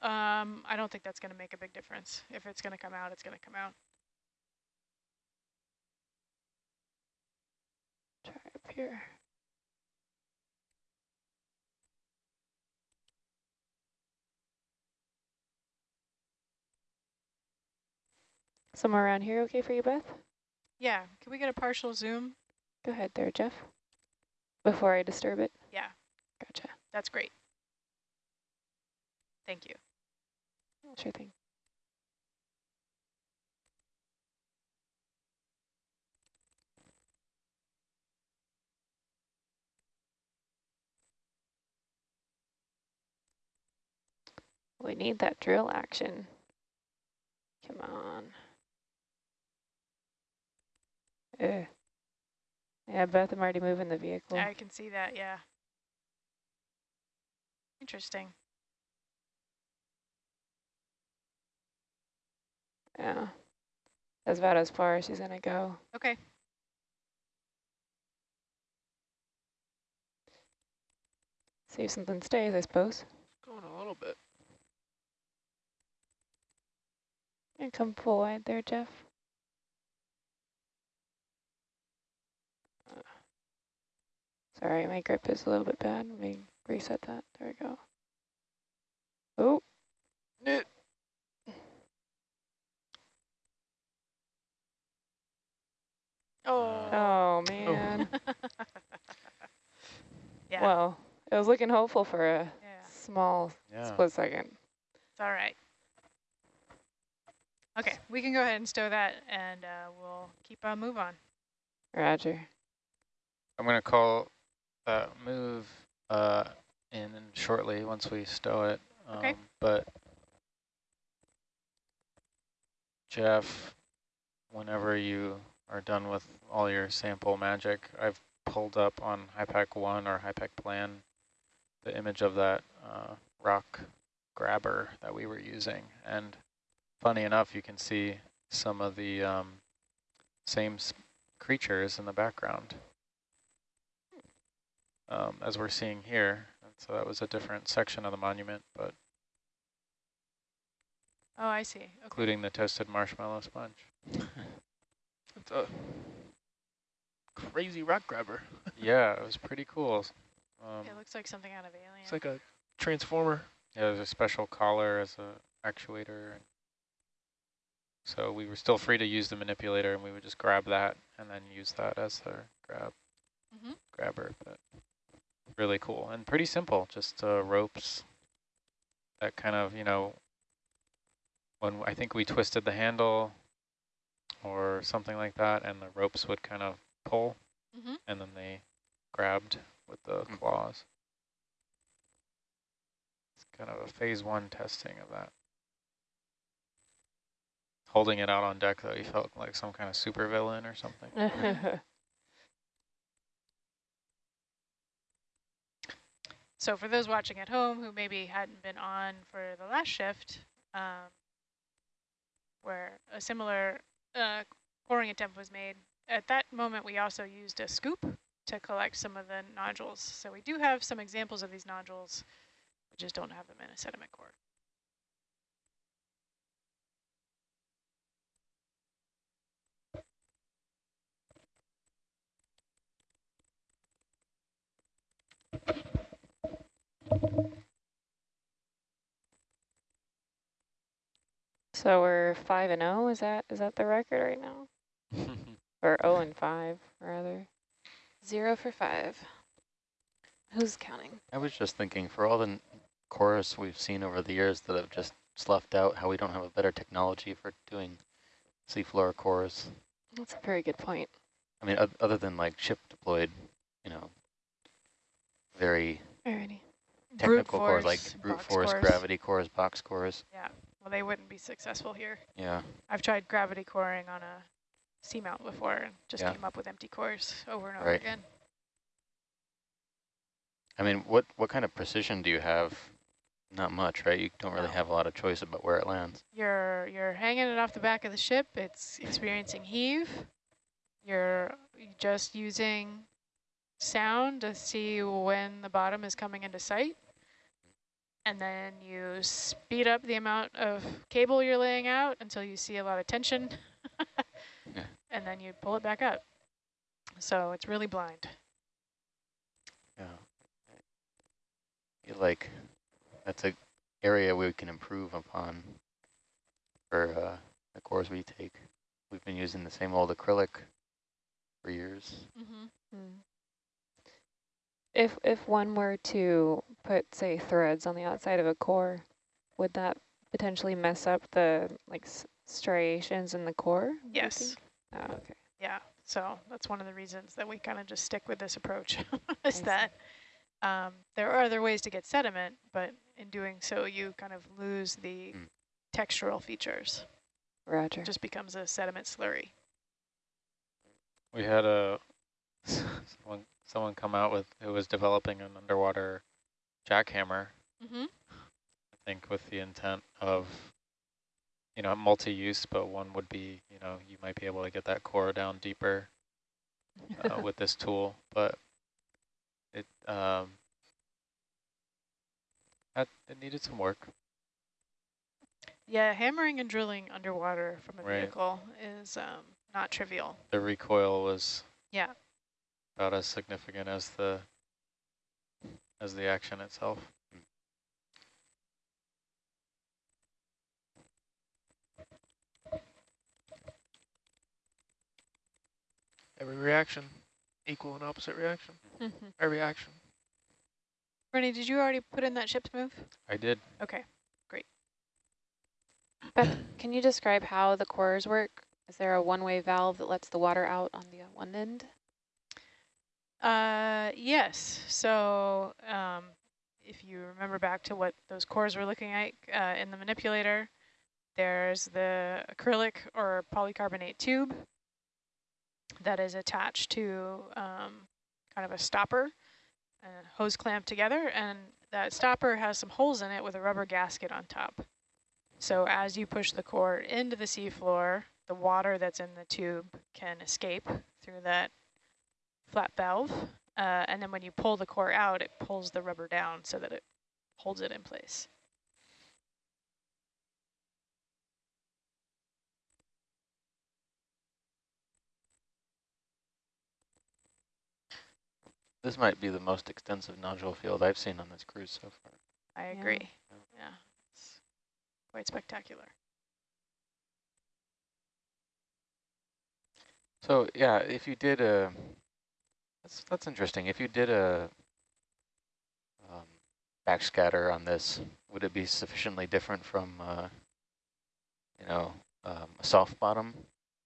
Um, I don't think that's going to make a big difference. If it's going to come out, it's going to come out. Try up here. Somewhere around here okay for you, Beth? Yeah, can we get a partial zoom? Go ahead there, Jeff. Before I disturb it. Yeah, Gotcha. that's great. Thank you. Oh, sure thing. We need that drill action. Come on. Ugh. Yeah, Beth, I'm already moving the vehicle. Yeah I can see that, yeah. Interesting. Yeah. That's about as far as she's gonna go. Okay. See if something stays, I suppose. Going a little bit. And come full wide there, Jeff. Sorry, my grip is a little bit bad. Let me reset that. There we go. Oh. Oh. Oh, man. yeah. Well, it was looking hopeful for a yeah. small Yeah. split second. It's all right. Okay, we can go ahead and stow that and uh, we'll keep a move on. Roger. I'm going to call that move uh, in shortly once we stow it. Um, Okay. But Jeff, whenever you are done with all your sample magic, I've pulled up on HYPACK 1 or HYPACK plan the image of that uh, rock grabber that we were using. And funny enough, you can see some of the um, same creatures in the background um, as we're seeing here. And so that was a different section of the monument, but Oh, I see. Okay. including the toasted marshmallow sponge. It's a crazy rock grabber. yeah, it was pretty cool. Um, It looks like something out of Alien. It's like a transformer. yeah, there's a special collar as a actuator. So we were still free to use the manipulator, and we would just grab that and then use that as our grab Mhm. grabber. But really cool and pretty simple, just uh, ropes that kind of, you know, when I think we twisted the handle or something like that, and the ropes would kind of pull, Mhm. and then they grabbed with the Mm. claws. It's kind of a phase one testing of that. Holding it out on deck, though, you felt like some kind of supervillain or something. So for those watching at home who maybe hadn't been on for the last shift, um, where a similar uh, coring attempt was made, at that moment we also used a scoop to collect some of the nodules. So we do have some examples of these nodules, we just don't have them in a sediment core. So we're five and zero. Is that is that the record right now? Or zero and five rather? Zero for five. Who's counting? I was just thinking, for all the chorus we've seen over the years that have just sloughed out, how we don't have a better technology for doing seafloor chorus. That's a very good point. I mean, other than like ship deployed, you know, very Alrighty. Technical cores like force, brute force, cores. gravity cores, box cores. Yeah, well, they wouldn't be successful here. Yeah. I've tried gravity coring on a seamount before and just Yeah. came up with empty cores over and over Right. again. I mean, what what kind of precision do you have? Not much, right? You don't really No. have a lot of choice about where it lands. You're you're hanging it off the back of the ship. It's experiencing heave. You're just using sound to see when the bottom is coming into sight. And then you speed up the amount of cable you're laying out until you see a lot of tension. Yeah. And then you pull it back up. So it's really blind. Yeah. I feel like that's a area we can improve upon for uh, the cores we take. We've been using the same old acrylic for years. Mm-hmm. Mm. If if one were to put say threads on the outside of a core, would that potentially mess up the like s- striations in the core? Yes. Oh, okay. Yeah, so that's one of the reasons that we kind of just stick with this approach, I is see. that um, there are other ways to get sediment, but in doing so, you kind of lose the Mm. textural features. Roger. It just becomes a sediment slurry. We had a someone someone come out with who was developing an underwater jackhammer. Mm-hmm. I think with the intent of you know multi-use, but one would be you know you might be able to get that core down deeper uh, with this tool, but it um that, it needed some work. Yeah, hammering and drilling underwater from a Right. vehicle is um, not trivial. The recoil was Yeah. About as significant as the as the action itself. Every reaction, equal and opposite reaction. Mm-hmm. Every action. Rennie, did you already put in that ship's move? I did. Okay, great. Beth, can you describe how the cores work? Is there a one-way valve that lets the water out on the one end? Uh, yes. So um, if you remember back to what those cores were looking at uh, in the manipulator, there's the acrylic or polycarbonate tube that is attached to um, kind of a stopper and hose clamped together. And that stopper has some holes in it with a rubber gasket on top. So as you push the core into the seafloor, the water that's in the tube can escape through that flat valve. Uh, and then when you pull the core out, it pulls the rubber down so that it holds it in place. This might be the most extensive nodule field I've seen on this cruise so far. I Yeah. agree. Yeah, it's quite spectacular. So yeah, if you did a, that's that's interesting. If you did a um, backscatter on this, would it be sufficiently different from, uh, you know, um, a soft bottom?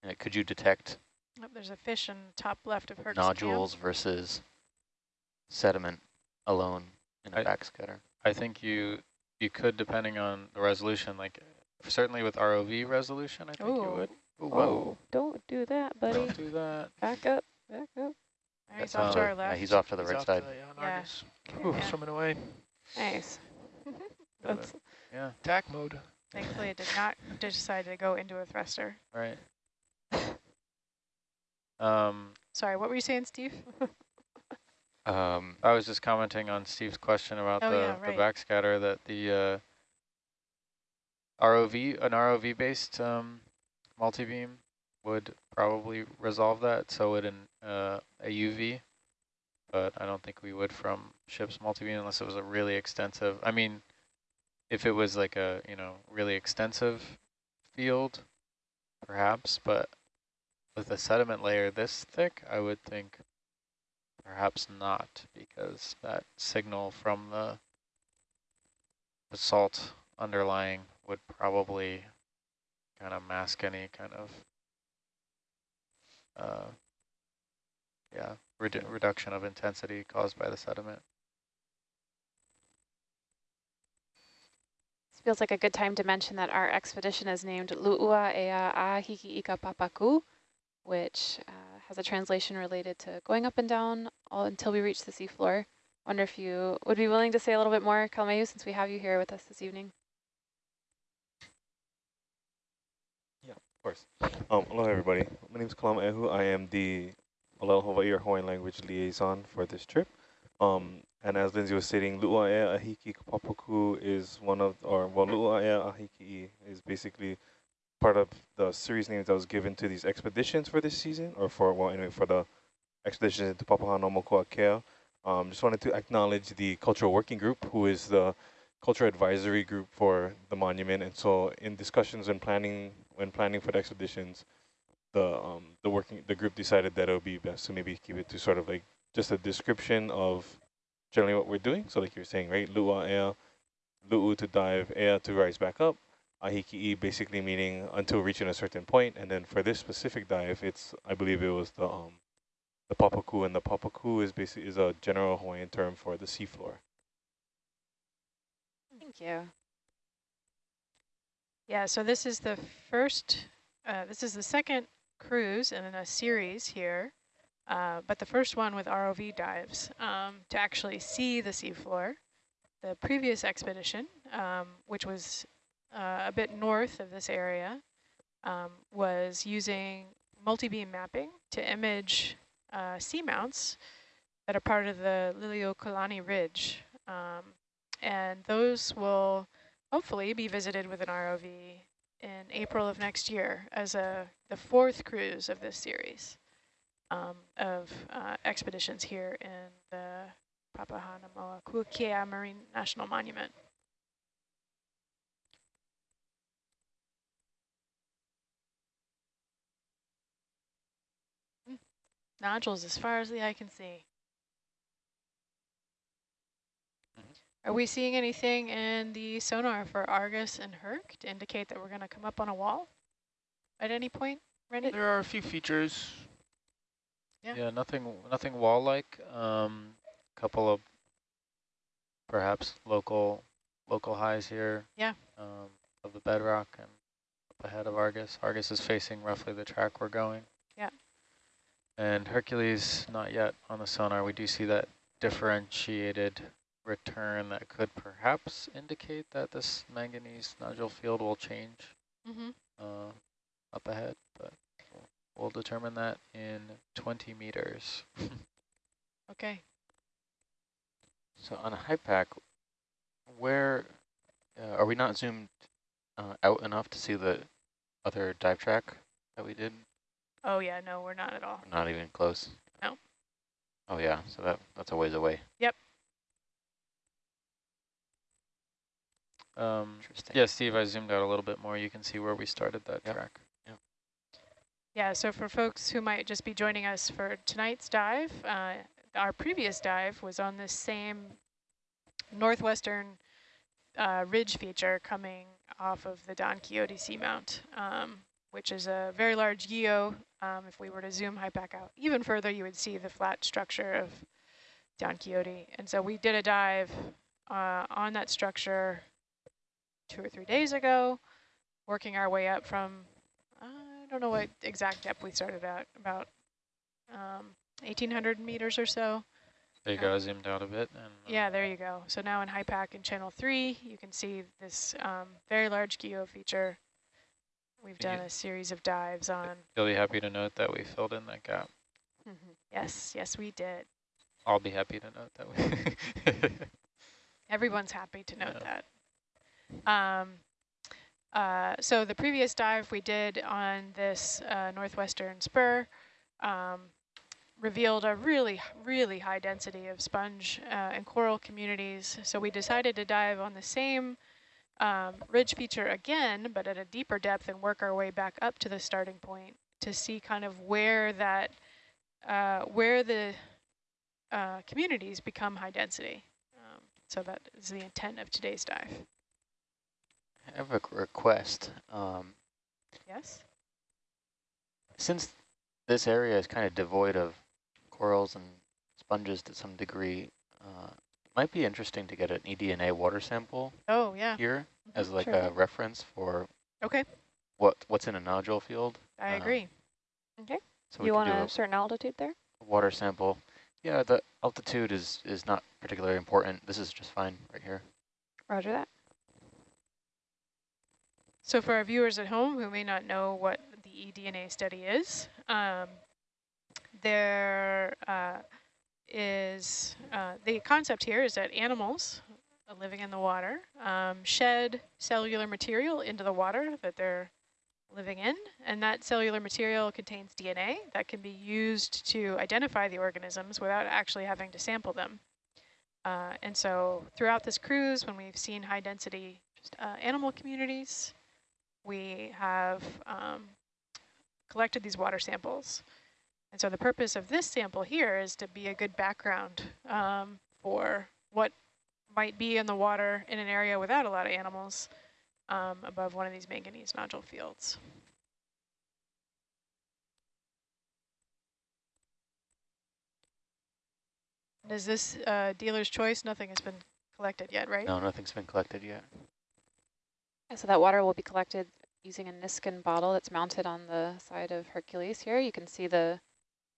Uh, could you detect Oh, there's a fish in the top left of Herc's nodules versus sediment alone in a I- backscatter? I think you you could, depending on the resolution, like certainly with ROV resolution, I think you would. Whoa, don't do that, buddy. Don't do that. Back up, back up. Camp. He's off to our left. yeah, he's off to the He's right side. To, yeah, on Yeah. Argus. Whew. He's swimming away. Nice. That's, yeah, Attack mode. Thankfully, it did not decide to go into a thruster. right. Um, Sorry, what were you saying, Steve? Um, I was just commenting on Steve's question about Oh, the, yeah, the backscatter that the uh, ROV, an ROV based um, multi-beam would probably resolve that. So would an uh, a UV, but I don't think we would from ship's multi-beam unless it was a really extensive. I mean, if it was like a you know really extensive field, perhaps, but with a sediment layer this thick, I would think Perhaps not, because that signal from the, the salt underlying would probably kind of mask any kind of, uh, yeah, redu reduction of intensity caused by the sediment. This feels like a good time to mention that our expedition is named Lu'ua Ea Ahiki Ika Papaku, which uh, has a translation related to going up and down all until we reach the seafloor. Wonder if you would be willing to say a little bit more, Kalmayu, since we have you here with us this evening. Of course. Um, hello, everybody. My name is Kalam Ehu. I am the Olelo Hawaii or Hawaiian language liaison for this trip. Um, and as Lindsay was stating, Lu'aea Ahiki Kapapuku is one of, or well, Lu'aea Ahiki is basically part of the series names that was given to these expeditions for this season, or for, well, anyway, for the expeditions into Papahanaumokuakea. Um, just wanted to acknowledge the cultural working group, who is the cultural advisory group for the monument. And so in discussions and planning, when planning for the expeditions, the um, the working the group decided that it would be best to maybe keep it to sort of like just a description of generally what we're doing. So like you're saying, right? Lu'a ea, lu'u to dive, ea to rise back up, ahiki'i basically meaning until reaching a certain point. And then for this specific dive, it's I believe it was the um the papaku, and the papaku is basically is a general Hawaiian term for the seafloor. Thank you. Yeah, so this is the first, uh, this is the second cruise in a series here, uh, but the first one with ROV dives um, to actually see the seafloor. The previous expedition, um, which was uh, a bit north of this area, um, was using multi-beam mapping to image uh, seamounts that are part of the Liliuokalani Ridge. Um, and those will hopefully be visited with an ROV in April of next year as a the fourth cruise of this series um, of uh, expeditions here in the Papahanaumokuakea Marine National Monument. Hmm. Nodules as far as the eye can see. Are we seeing anything in the sonar for Argus and Herc to indicate that we're going to come up on a wall at any point, Randy? There are a few features. Yeah. Yeah, nothing nothing wall-like. Um, couple of perhaps local local highs here. Yeah. Um, of the bedrock and up ahead of Argus. Argus is facing roughly the track we're going. Yeah. And Hercules not yet on the sonar. We do see that differentiated return that could perhaps indicate that this manganese nodule field will change Mm-hmm. uh, up ahead, but we'll, determine that in 20 meters. Okay. So on a HYPACK, where uh, are we not zoomed uh, out enough to see the other dive track that we did? Oh, yeah, no, we're not at all. Not even close. No. Oh yeah, so that that's a ways away. Um, Interesting. yeah, Steve, I zoomed out a little bit more. You can see where we started that Yep. track. Yeah, so for folks who might just be joining us for tonight's dive, uh, our previous dive was on this same northwestern uh, ridge feature coming off of the Don Quixote Seamount, um, which is a very large geo. Um, if we were to zoom HYPACK out even further, you would see the flat structure of Don Quixote. And so we did a dive uh, on that structure two or three days ago, working our way up from I don't know what exact depth we started at, about um, 1,800 meters or so. There you go, I zoomed out a bit. and uh, Yeah, there you go. So now in HYPACK in channel three, you can see this um, very large geo feature. We've done a series of dives on. You'll be happy to note that we filled in that gap. Yes, yes, we did. I'll be happy to note that we. Everyone's happy to note Yeah. that. Um, uh, so the previous dive we did on this uh, northwestern spur um, revealed a really, really high density of sponge uh, and coral communities. So we decided to dive on the same um, ridge feature again, but at a deeper depth and work our way back up to the starting point to see kind of where that, uh, where the uh, communities become high density. Um, so that is the intent of today's dive. I have a request. Um, Yes? since this area is kind of devoid of corals and sponges to some degree, uh, it might be interesting to get an eDNA water sample Oh, yeah. here as like Sure. a reference for Okay, what what's in a nodule field. I Um, agree. Okay. So we you could want do a a certain altitude there? water sample. Yeah, the altitude is is not particularly important. This is just fine right here. Roger that. So for our viewers at home who may not know what the eDNA study is, um, there uh, is, uh, the concept here is that animals uh, living in the water um, shed cellular material into the water that they're living in, and that cellular material contains DNA that can be used to identify the organisms without actually having to sample them. Uh, and so throughout this cruise, when we've seen high density uh, animal communities, we have um, collected these water samples. And so the purpose of this sample here is to be a good background um, for what might be in the water in an area without a lot of animals um, above one of these manganese nodule fields. Is this uh, dealer's choice? Nothing has been collected yet, right? No, nothing's been collected yet. So that water will be collected using a Niskin bottle that's mounted on the side of Hercules here. You can see the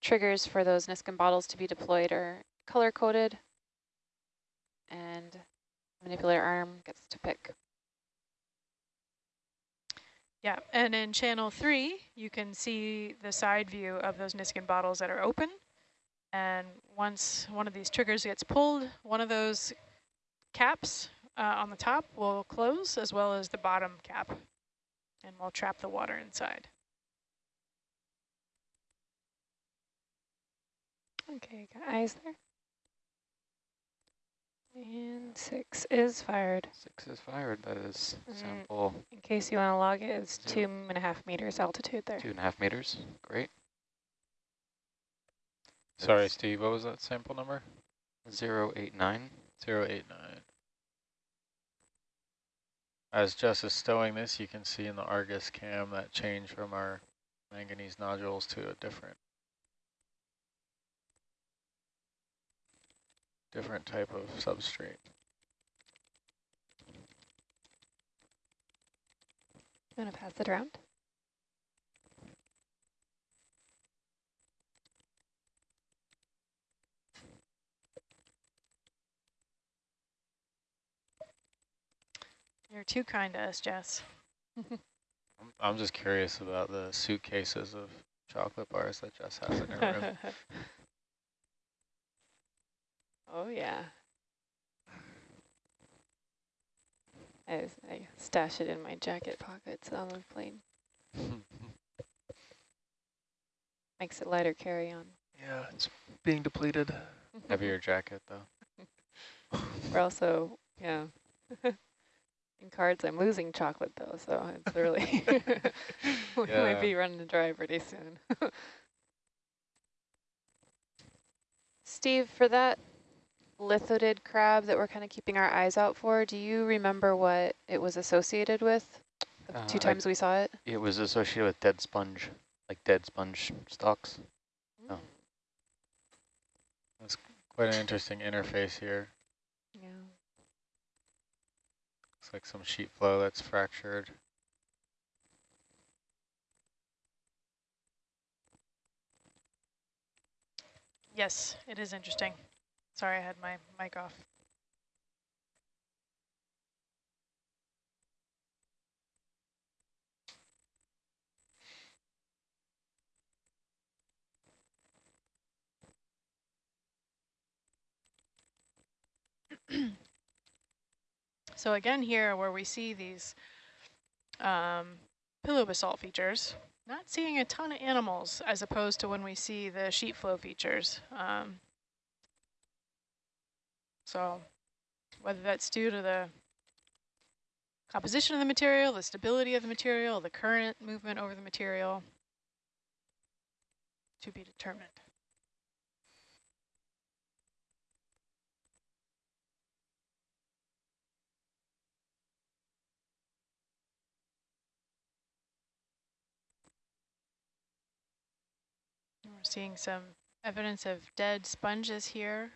triggers for those Niskin bottles to be deployed are color-coded, and manipulator arm gets to pick. Yeah, and in channel three, you can see the side view of those Niskin bottles that are open. And once one of these triggers gets pulled, one of those caps uh, on the top will close as well as the bottom cap. And we'll trap the water inside. Okay, got eyes there. And six is fired. Six is fired. That is Mhm. sample In case you want to log it, it's two Zero. and a half meters altitude there. two and a half meters. Great. Sorry, Steve, what was that sample number? Zero eight nine. 089. As Jess is stowing this, you can see in the Argus cam that change from our manganese nodules to a different different type of substrate. You want to pass it around? You're too kind to us, Jess. I'm, I'm just curious about the suitcases of chocolate bars that Jess has in her room. oh yeah. I stash it in my jacket pockets on the plane. Makes it lighter carry on. Yeah, it's being depleted. Heavier jacket though. We're also, yeah. In cards, I'm losing chocolate though, so it's really, we Yeah. might be running dry pretty soon. Steve, for that lithodid crab that we're kind of keeping our eyes out for, do you remember what it was associated with? The Uh, two I- times we saw it? It was associated with dead sponge, like dead sponge stalks. Oh. That's Quite an interesting interface here. yeah. Looks like some sheet flow that's fractured. Yes, it is interesting. Sorry, I had my mic off. so again here where we see these um, pillow basalt features, not seeing a ton of animals as opposed to when we see the sheet flow features. Um, so whether that's due to the composition of the material, the stability of the material, the current movement over the material, to be determined. We're seeing some evidence of dead sponges here.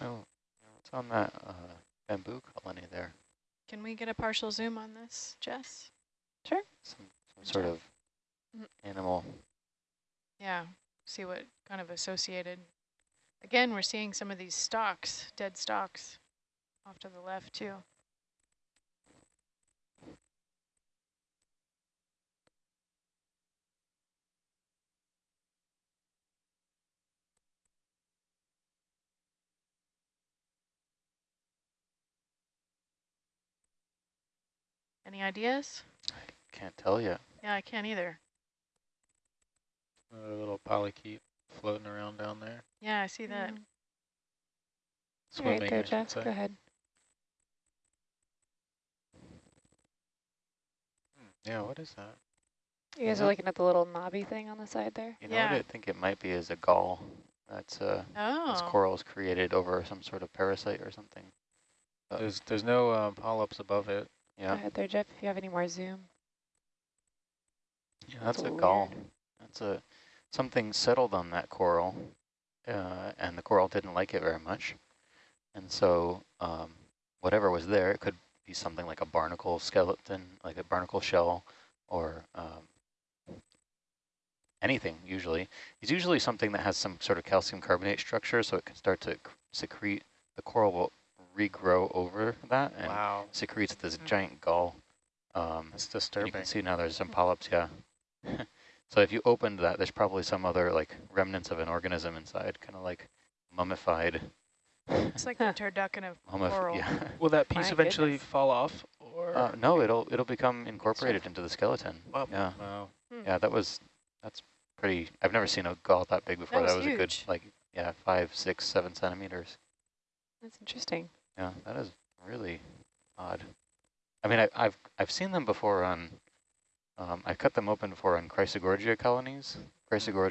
Oh, what's on that uh, bamboo colony there? Can we get a partial zoom on this, Jess? Some, some sort of Mhm. animal. Yeah, see what kind of associated. Again, we're seeing some of these stalks, dead stalks, off to the left too. Any ideas? I can't tell yet. Yeah, I can't either. A little polychaete floating around down there. Yeah, I see that. Mm. All Swimming, right, go I Jeff, go ahead. Yeah, what is that? You guys Yeah. are looking at the little knobby thing on the side there? You know Yeah. what I think it might be is a gall. That's uh, Oh, this coral is created over some sort of parasite or something. Uh, There's there's no um, polyps above it. Go Yeah, ahead there, Jeff, if you have any more zoom. yeah that's, That's a gall. weird. That's a something settled on that coral, uh, and the coral didn't like it very much, and so um, whatever was there, it could be something like a barnacle skeleton, like a barnacle shell, or um, anything. Usually, it's usually something that has some sort of calcium carbonate structure, so it can start to secrete. The coral will regrow over that and Wow, secretes this Mhm. giant gall. Um, that's and you disturbing. can see now there's some polyps, yeah. so if you opened that, there's probably some other like remnants of an organism inside, kind of like mummified. It's like the turducken of mummif- coral. yeah. Will that piece My eventually goodness. fall off? Or Uh, no, it'll it'll become incorporated into the skeleton. Wow. Yeah, Wow. yeah, that was that's pretty. I've never seen a gall that big before. was That was, a good like yeah five, six, seven centimeters. That's interesting. Yeah, that is really odd. I mean, I, I've I've seen them before on. Um, I cut them open before on Chrysogorgia colonies. Chrysogorgia